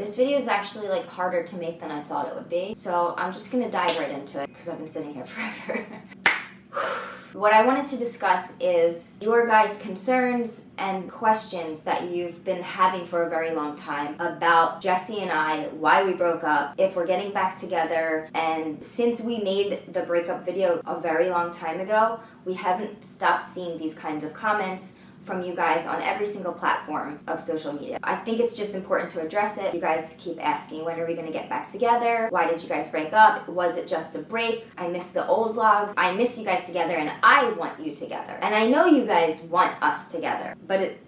This video is actually like harder to make than I thought it would be, so I'm just gonna dive right into it because I've been sitting here forever. What I wanted to discuss is your guys' concerns and questions that you've been having for a very long time about Jesse and I, why we broke up, if we're getting back together, and since we made the breakup video a very long time ago, we haven't stopped seeing these kinds of comments from you guys on every single platform of social media. I think it's just important to address it. You guys keep asking, when are we gonna get back together? Why did you guys break up? Was it just a break? I miss the old vlogs. I miss you guys together and I want you together. And I know you guys want us together, but it,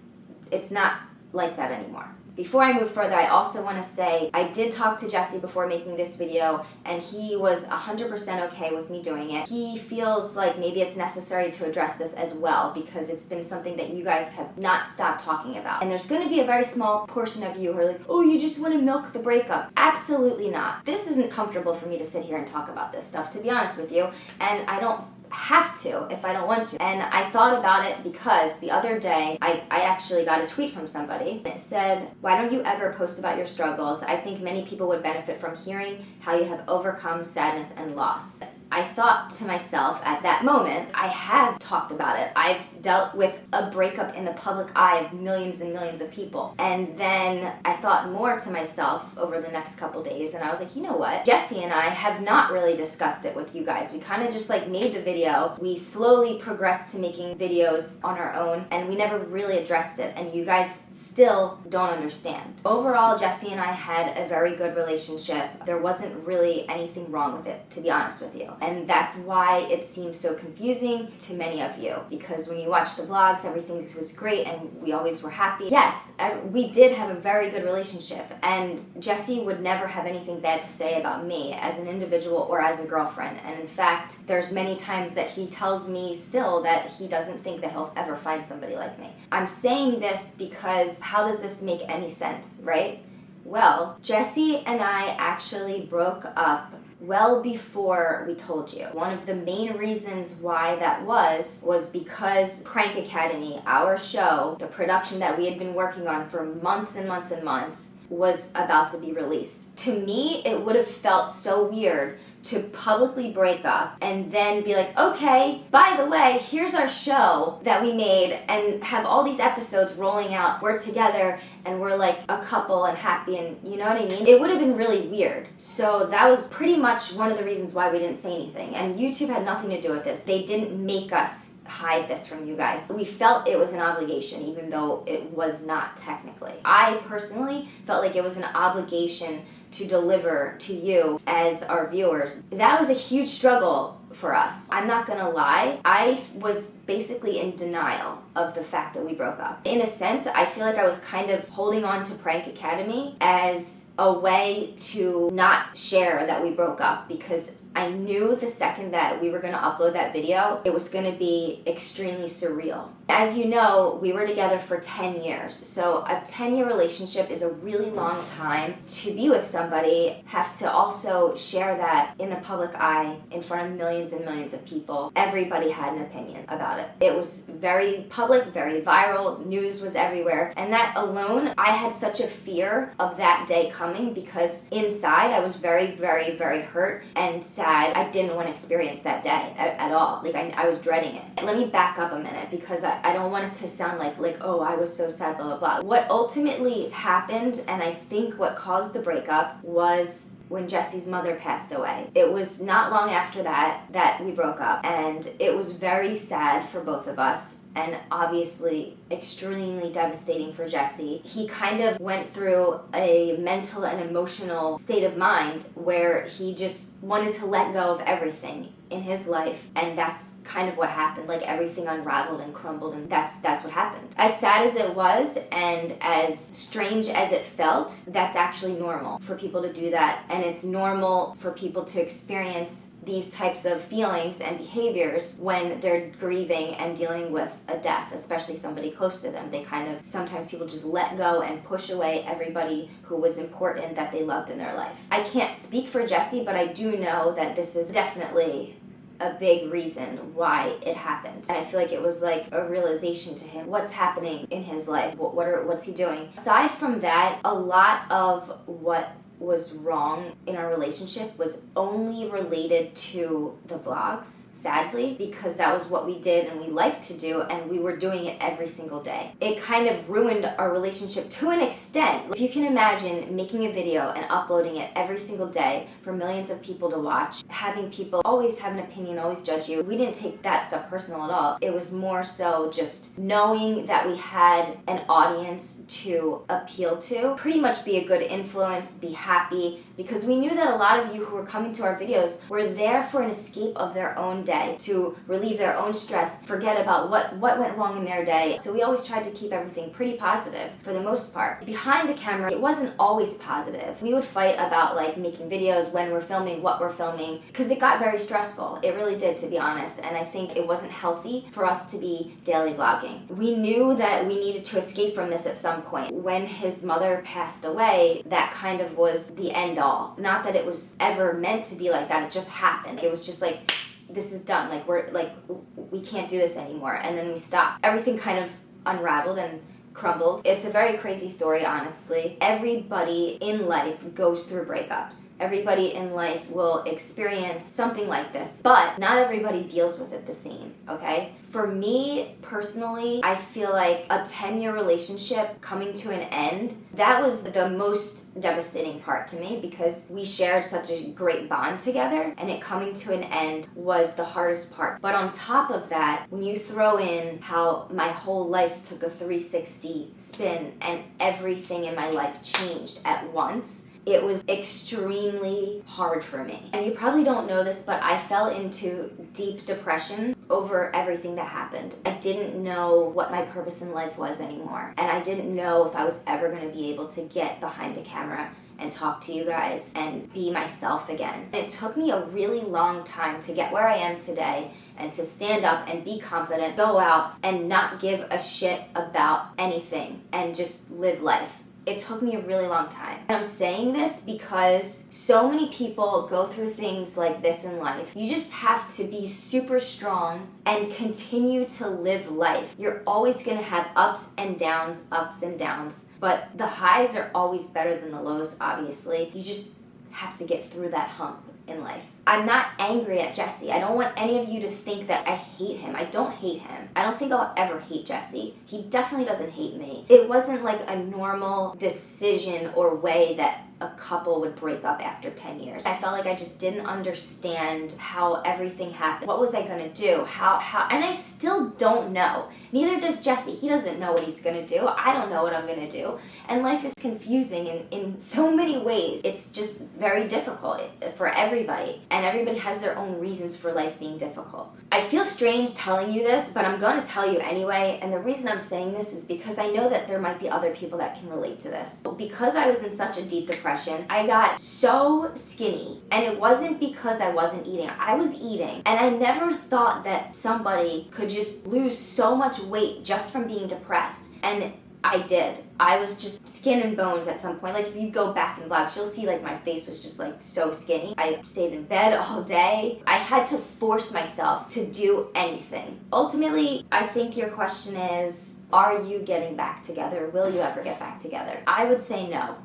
it's not like that anymore. Before I move further, I also want to say I did talk to Jesse before making this video and he was 100% okay with me doing it. He feels like maybe it's necessary to address this as well because it's been something that you guys have not stopped talking about. And there's going to be a very small portion of you who are like, oh, you just want to milk the breakup. Absolutely not. This isn't comfortable for me to sit here and talk about this stuff, to be honest with you. And I don't have to if I don't want to. And I thought about it because the other day I, I actually got a tweet from somebody. that said, Why don't you ever post about your struggles? I think many people would benefit from hearing how you have overcome sadness and loss. I thought to myself at that moment, I have talked about it. I've dealt with a breakup in the public eye of millions and millions of people. And then I thought more to myself over the next couple days and I was like, you know what? Jesse and I have not really discussed it with you guys. We kind of just like made the video. We slowly progressed to making videos on our own and we never really addressed it and you guys still don't understand. Overall, Jesse and I had a very good relationship. There wasn't really anything wrong with it, to be honest with you. And that's why it seems so confusing to many of you. Because when you watch the vlogs, everything was great and we always were happy. Yes, we did have a very good relationship. And Jesse would never have anything bad to say about me as an individual or as a girlfriend. And in fact, there's many times that he tells me still that he doesn't think that he'll ever find somebody like me. I'm saying this because how does this make any sense, right? Well, Jesse and I actually broke up well before we told you. One of the main reasons why that was, was because Prank Academy, our show, the production that we had been working on for months and months and months, was about to be released. To me, it would have felt so weird to publicly break up and then be like, okay, by the way, here's our show that we made and have all these episodes rolling out. We're together and we're like a couple and happy and you know what I mean? It would have been really weird. So that was pretty much one of the reasons why we didn't say anything. And YouTube had nothing to do with this. They didn't make us hide this from you guys. We felt it was an obligation even though it was not technically. I personally felt like it was an obligation to deliver to you as our viewers. That was a huge struggle for us. I'm not gonna lie, I was basically in denial of the fact that we broke up. In a sense, I feel like I was kind of holding on to Prank Academy as a way to not share that we broke up because I knew the second that we were going to upload that video, it was going to be extremely surreal. As you know, we were together for 10 years. So a 10 year relationship is a really long time to be with somebody, have to also share that in the public eye in front of millions and millions of people. Everybody had an opinion about it. It was very public, very viral, news was everywhere. And that alone, I had such a fear of that day coming because inside I was very, very, very hurt and sad sad. I didn't want to experience that day at, at all. Like I, I was dreading it. Let me back up a minute because I, I don't want it to sound like like oh I was so sad blah blah blah. What ultimately happened and I think what caused the breakup was when Jesse's mother passed away. It was not long after that that we broke up and it was very sad for both of us and obviously extremely devastating for Jesse. He kind of went through a mental and emotional state of mind where he just wanted to let go of everything in his life and that's kind of what happened like everything unraveled and crumbled and that's that's what happened. As sad as it was and as strange as it felt that's actually normal for people to do that and it's normal for people to experience these types of feelings and behaviors when they're grieving and dealing with a death especially somebody close to them. They kind of sometimes people just let go and push away everybody who was important that they loved in their life. I can't speak for jesse but i do know that this is definitely a big reason why it happened. And I feel like it was like a realization to him what's happening in his life, what, what are what's he doing. Aside from that, a lot of what was wrong in our relationship was only related to the vlogs, sadly, because that was what we did and we liked to do and we were doing it every single day. It kind of ruined our relationship to an extent. If you can imagine making a video and uploading it every single day for millions of people to watch, having people always have an opinion, always judge you, we didn't take that stuff personal at all. It was more so just knowing that we had an audience to appeal to, pretty much be a good influence, be happy happy because we knew that a lot of you who were coming to our videos were there for an escape of their own day, to relieve their own stress, forget about what, what went wrong in their day. So we always tried to keep everything pretty positive for the most part. Behind the camera, it wasn't always positive. We would fight about like making videos, when we're filming, what we're filming, because it got very stressful. It really did, to be honest. And I think it wasn't healthy for us to be daily vlogging. We knew that we needed to escape from this at some point. When his mother passed away, that kind of was the end all. Not that it was ever meant to be like that, it just happened. It was just like, this is done, like we're, like, we can't do this anymore. And then we stopped. Everything kind of unraveled and crumbled. It's a very crazy story, honestly. Everybody in life goes through breakups. Everybody in life will experience something like this, but not everybody deals with it the same, okay? For me, personally, I feel like a 10-year relationship coming to an end, that was the most devastating part to me because we shared such a great bond together and it coming to an end was the hardest part. But on top of that, when you throw in how my whole life took a 360 spin and everything in my life changed at once, it was extremely hard for me. And you probably don't know this, but I fell into deep depression over everything that happened. I didn't know what my purpose in life was anymore. And I didn't know if I was ever going to be able to get behind the camera and talk to you guys and be myself again. It took me a really long time to get where I am today and to stand up and be confident, go out and not give a shit about anything and just live life it took me a really long time. And I'm saying this because so many people go through things like this in life. You just have to be super strong and continue to live life. You're always gonna have ups and downs, ups and downs, but the highs are always better than the lows, obviously. You just have to get through that hump in life. I'm not angry at Jesse. I don't want any of you to think that I hate him. I don't hate him. I don't think I'll ever hate Jesse. He definitely doesn't hate me. It wasn't like a normal decision or way that a couple would break up after 10 years. I felt like I just didn't understand how everything happened. What was I gonna do? How, how, and I still don't know. Neither does Jesse. He doesn't know what he's gonna do. I don't know what I'm gonna do. And life is confusing in, in so many ways. It's just very difficult for everybody. And everybody has their own reasons for life being difficult. I feel strange telling you this, but I'm gonna tell you anyway. And the reason I'm saying this is because I know that there might be other people that can relate to this. Because I was in such a deep depression depression, I got so skinny. And it wasn't because I wasn't eating. I was eating. And I never thought that somebody could just lose so much weight just from being depressed. And I did. I was just skin and bones at some point. Like if you go back in vlogs, you'll see like my face was just like so skinny. I stayed in bed all day. I had to force myself to do anything. Ultimately, I think your question is, are you getting back together? Will you ever get back together? I would say no.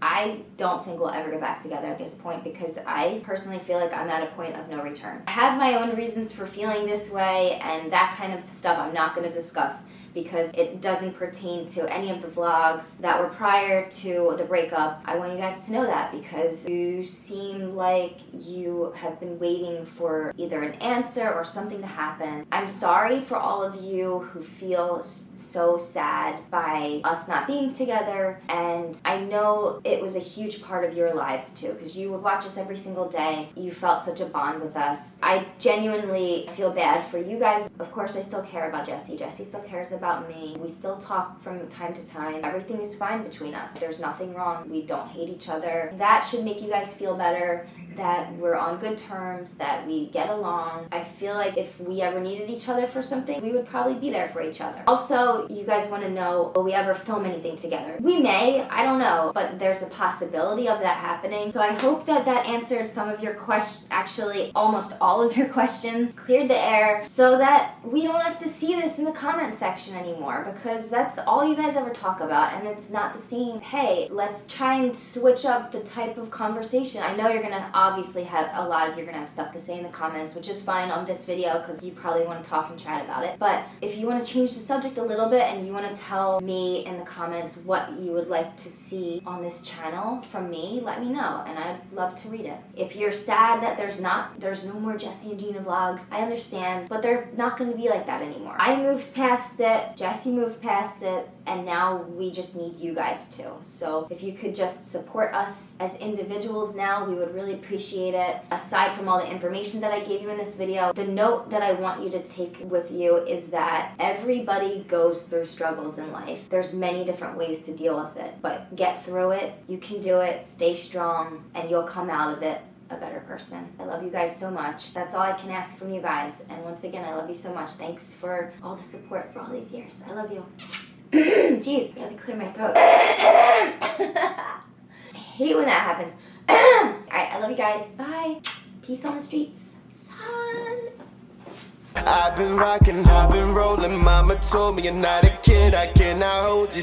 I don't think we'll ever get back together at this point because I personally feel like I'm at a point of no return. I have my own reasons for feeling this way and that kind of stuff I'm not going to discuss because it doesn't pertain to any of the vlogs that were prior to the breakup. I want you guys to know that because you seem like you have been waiting for either an answer or something to happen. I'm sorry for all of you who feel so sad by us not being together and I know it was a huge part of your lives too because you would watch us every single day. You felt such a bond with us. I genuinely feel bad for you guys. Of course I still care about Jesse. Jesse still cares about about me. We still talk from time to time. Everything is fine between us. There's nothing wrong. We don't hate each other. That should make you guys feel better that we're on good terms, that we get along. I feel like if we ever needed each other for something, we would probably be there for each other. Also, you guys want to know will we ever film anything together? We may, I don't know, but there's a possibility of that happening. So I hope that that answered some of your questions, actually almost all of your questions, cleared the air so that we don't have to see this in the comment section anymore because that's all you guys ever talk about and it's not the same. Hey, let's try and switch up the type of conversation. I know you're gonna obviously have a lot of you're gonna have stuff to say in the comments, which is fine on this video because you probably want to talk and chat about it. But if you want to change the subject a little bit and you want to tell me in the comments what you would like to see on this channel from me, let me know and I'd love to read it. If you're sad that there's not there's no more Jesse and Jeana vlogs, I understand, but they're not to be like that anymore. I moved past it, Jesse moved past it, and now we just need you guys too. So if you could just support us as individuals now, we would really appreciate it. Aside from all the information that I gave you in this video, the note that I want you to take with you is that everybody goes through struggles in life. There's many different ways to deal with it, but get through it. You can do it, stay strong, and you'll come out of it a better person. I love you guys so much. That's all I can ask from you guys. And once again, I love you so much. Thanks for all the support for all these years. I love you. Jeez, I gotta clear my throat. I hate when that happens. Alright, I love you guys. Bye. Peace on the streets. Son. I've been rocking, I've been rolling. Mama told me you're not a kid, I cannot hold you.